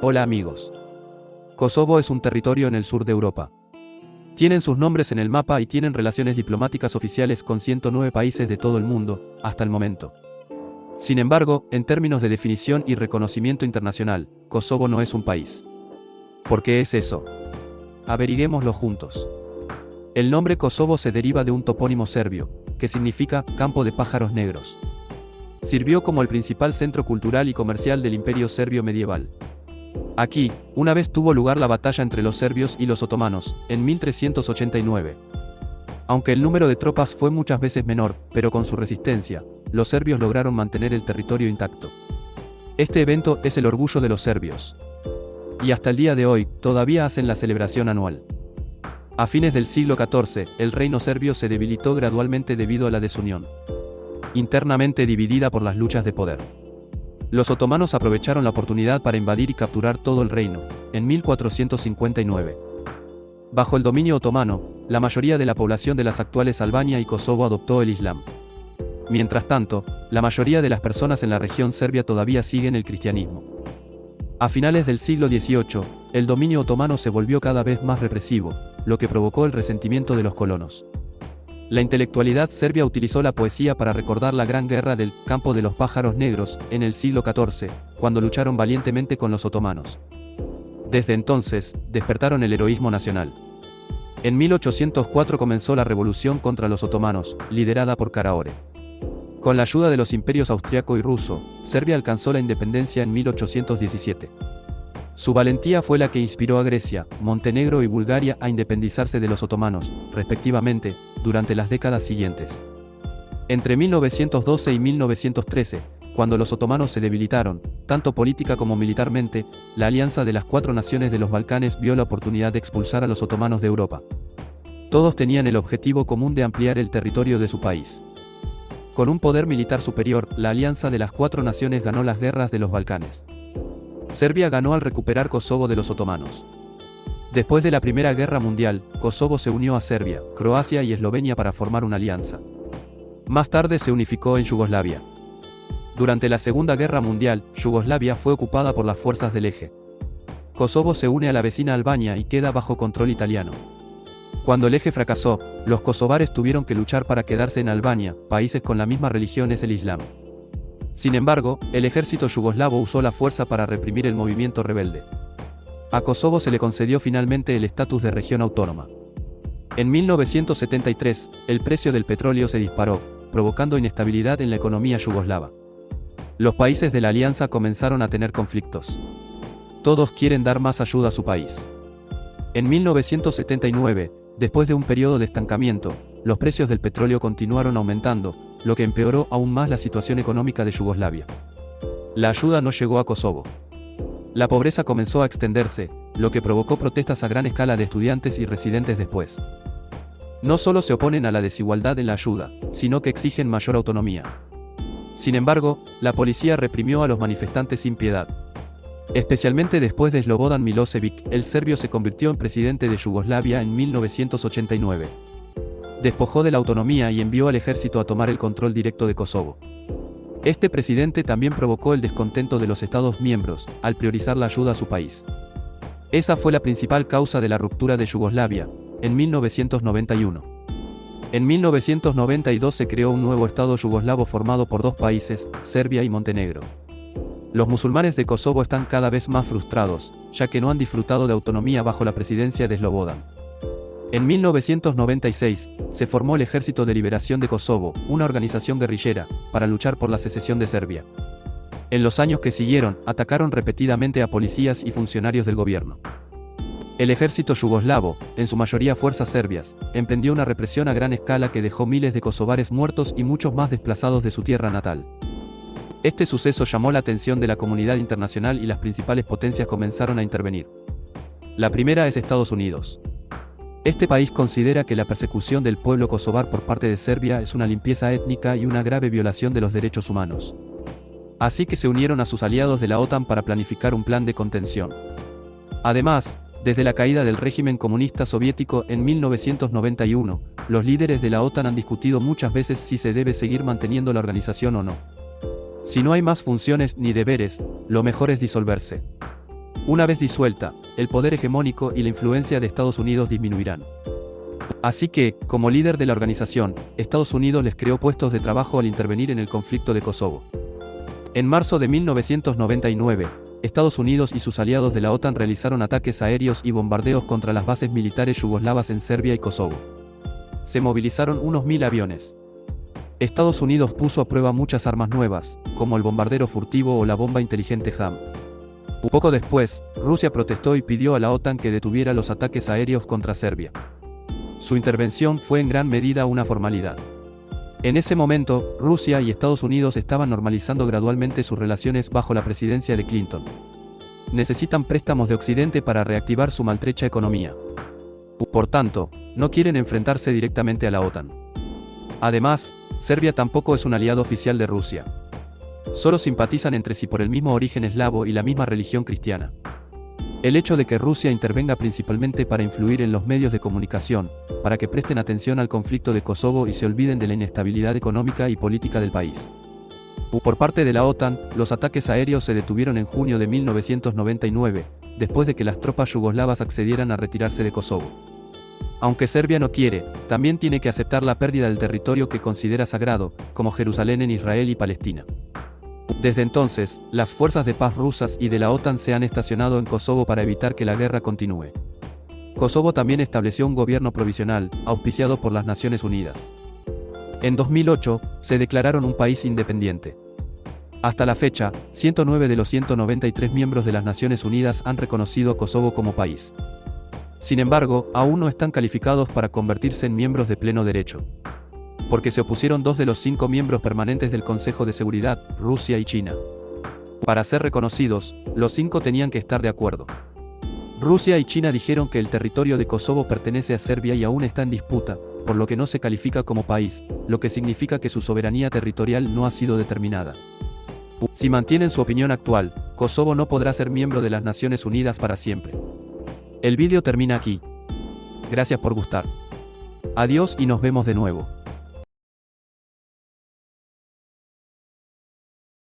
Hola amigos. Kosovo es un territorio en el sur de Europa. Tienen sus nombres en el mapa y tienen relaciones diplomáticas oficiales con 109 países de todo el mundo, hasta el momento. Sin embargo, en términos de definición y reconocimiento internacional, Kosovo no es un país. ¿Por qué es eso? Averiguémoslo juntos. El nombre Kosovo se deriva de un topónimo serbio, que significa campo de pájaros negros. Sirvió como el principal centro cultural y comercial del imperio serbio medieval. Aquí, una vez tuvo lugar la batalla entre los serbios y los otomanos, en 1389. Aunque el número de tropas fue muchas veces menor, pero con su resistencia, los serbios lograron mantener el territorio intacto. Este evento es el orgullo de los serbios. Y hasta el día de hoy, todavía hacen la celebración anual. A fines del siglo XIV, el reino serbio se debilitó gradualmente debido a la desunión. Internamente dividida por las luchas de poder. Los otomanos aprovecharon la oportunidad para invadir y capturar todo el reino, en 1459. Bajo el dominio otomano, la mayoría de la población de las actuales Albania y Kosovo adoptó el Islam. Mientras tanto, la mayoría de las personas en la región serbia todavía siguen el cristianismo. A finales del siglo XVIII, el dominio otomano se volvió cada vez más represivo, lo que provocó el resentimiento de los colonos. La intelectualidad serbia utilizó la poesía para recordar la gran guerra del Campo de los Pájaros Negros, en el siglo XIV, cuando lucharon valientemente con los otomanos. Desde entonces, despertaron el heroísmo nacional. En 1804 comenzó la revolución contra los otomanos, liderada por Karaore. Con la ayuda de los imperios austriaco y ruso, Serbia alcanzó la independencia en 1817. Su valentía fue la que inspiró a Grecia, Montenegro y Bulgaria a independizarse de los otomanos, respectivamente, durante las décadas siguientes. Entre 1912 y 1913, cuando los otomanos se debilitaron, tanto política como militarmente, la alianza de las cuatro naciones de los Balcanes vio la oportunidad de expulsar a los otomanos de Europa. Todos tenían el objetivo común de ampliar el territorio de su país. Con un poder militar superior, la alianza de las cuatro naciones ganó las guerras de los Balcanes. Serbia ganó al recuperar Kosovo de los otomanos. Después de la Primera Guerra Mundial, Kosovo se unió a Serbia, Croacia y Eslovenia para formar una alianza. Más tarde se unificó en Yugoslavia. Durante la Segunda Guerra Mundial, Yugoslavia fue ocupada por las fuerzas del eje. Kosovo se une a la vecina Albania y queda bajo control italiano. Cuando el eje fracasó, los kosovares tuvieron que luchar para quedarse en Albania, países con la misma religión es el Islam. Sin embargo, el ejército yugoslavo usó la fuerza para reprimir el movimiento rebelde. A Kosovo se le concedió finalmente el estatus de región autónoma. En 1973, el precio del petróleo se disparó, provocando inestabilidad en la economía yugoslava. Los países de la alianza comenzaron a tener conflictos. Todos quieren dar más ayuda a su país. En 1979, después de un periodo de estancamiento, los precios del petróleo continuaron aumentando, lo que empeoró aún más la situación económica de Yugoslavia. La ayuda no llegó a Kosovo. La pobreza comenzó a extenderse, lo que provocó protestas a gran escala de estudiantes y residentes después. No solo se oponen a la desigualdad en la ayuda, sino que exigen mayor autonomía. Sin embargo, la policía reprimió a los manifestantes sin piedad. Especialmente después de Slobodan Milosevic, el serbio se convirtió en presidente de Yugoslavia en 1989 despojó de la autonomía y envió al ejército a tomar el control directo de Kosovo. Este presidente también provocó el descontento de los Estados miembros, al priorizar la ayuda a su país. Esa fue la principal causa de la ruptura de Yugoslavia, en 1991. En 1992 se creó un nuevo Estado yugoslavo formado por dos países, Serbia y Montenegro. Los musulmanes de Kosovo están cada vez más frustrados, ya que no han disfrutado de autonomía bajo la presidencia de Slobodan. En 1996, se formó el Ejército de Liberación de Kosovo, una organización guerrillera, para luchar por la secesión de Serbia. En los años que siguieron, atacaron repetidamente a policías y funcionarios del gobierno. El ejército yugoslavo, en su mayoría fuerzas serbias, emprendió una represión a gran escala que dejó miles de kosovares muertos y muchos más desplazados de su tierra natal. Este suceso llamó la atención de la comunidad internacional y las principales potencias comenzaron a intervenir. La primera es Estados Unidos. Este país considera que la persecución del pueblo kosovar por parte de Serbia es una limpieza étnica y una grave violación de los derechos humanos. Así que se unieron a sus aliados de la OTAN para planificar un plan de contención. Además, desde la caída del régimen comunista soviético en 1991, los líderes de la OTAN han discutido muchas veces si se debe seguir manteniendo la organización o no. Si no hay más funciones ni deberes, lo mejor es disolverse. Una vez disuelta, el poder hegemónico y la influencia de Estados Unidos disminuirán. Así que, como líder de la organización, Estados Unidos les creó puestos de trabajo al intervenir en el conflicto de Kosovo. En marzo de 1999, Estados Unidos y sus aliados de la OTAN realizaron ataques aéreos y bombardeos contra las bases militares yugoslavas en Serbia y Kosovo. Se movilizaron unos mil aviones. Estados Unidos puso a prueba muchas armas nuevas, como el bombardero furtivo o la bomba inteligente HAM. Poco después, Rusia protestó y pidió a la OTAN que detuviera los ataques aéreos contra Serbia. Su intervención fue en gran medida una formalidad. En ese momento, Rusia y Estados Unidos estaban normalizando gradualmente sus relaciones bajo la presidencia de Clinton. Necesitan préstamos de Occidente para reactivar su maltrecha economía. Por tanto, no quieren enfrentarse directamente a la OTAN. Además, Serbia tampoco es un aliado oficial de Rusia. Solo simpatizan entre sí por el mismo origen eslavo y la misma religión cristiana. El hecho de que Rusia intervenga principalmente para influir en los medios de comunicación, para que presten atención al conflicto de Kosovo y se olviden de la inestabilidad económica y política del país. Por parte de la OTAN, los ataques aéreos se detuvieron en junio de 1999, después de que las tropas yugoslavas accedieran a retirarse de Kosovo. Aunque Serbia no quiere, también tiene que aceptar la pérdida del territorio que considera sagrado, como Jerusalén en Israel y Palestina. Desde entonces, las fuerzas de paz rusas y de la OTAN se han estacionado en Kosovo para evitar que la guerra continúe. Kosovo también estableció un gobierno provisional, auspiciado por las Naciones Unidas. En 2008, se declararon un país independiente. Hasta la fecha, 109 de los 193 miembros de las Naciones Unidas han reconocido a Kosovo como país. Sin embargo, aún no están calificados para convertirse en miembros de pleno derecho porque se opusieron dos de los cinco miembros permanentes del Consejo de Seguridad, Rusia y China. Para ser reconocidos, los cinco tenían que estar de acuerdo. Rusia y China dijeron que el territorio de Kosovo pertenece a Serbia y aún está en disputa, por lo que no se califica como país, lo que significa que su soberanía territorial no ha sido determinada. Si mantienen su opinión actual, Kosovo no podrá ser miembro de las Naciones Unidas para siempre. El vídeo termina aquí. Gracias por gustar. Adiós y nos vemos de nuevo.